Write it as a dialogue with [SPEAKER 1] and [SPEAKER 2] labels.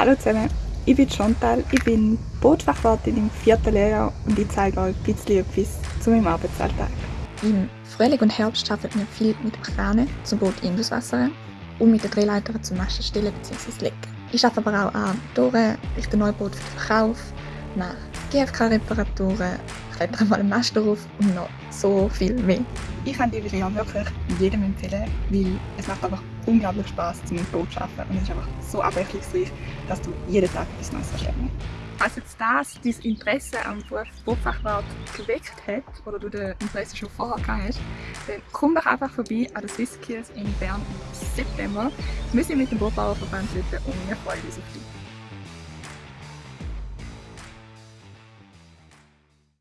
[SPEAKER 1] Hallo zusammen, ich bin Chantal, ich bin Bootfachwartin im vierten Lehrjahr und ich zeige euch ein bisschen etwas zu meinem Arbeitsalltag.
[SPEAKER 2] Im Frühling und Herbst arbeiten wir viel mit Kranen zum Boot Induswasser und mit den Drehleitern zum Masten stellen bzw. legen. Ich arbeite aber auch an Motoren, richte Neuboot für den Verkauf, mache GFK-Reparaturen, kletter mal einen Mast drauf und noch so viel mehr.
[SPEAKER 1] Ich kann die Variante wirklich jedem empfehlen, weil es macht einfach unglaublich Spaß, zum Boot zu arbeiten und es ist einfach so abwechslungsreich, dass du jeden Tag etwas Neues lernen Falls jetzt das dein Interesse am Beruf Bootfachwart geweckt hat oder du das Interesse schon vorher gehabt hast, dann komm doch einfach vorbei an den Swiss Skills in Bern im September. Wir sind mit dem Bootbauerverband dort und wir freuen uns auf dich.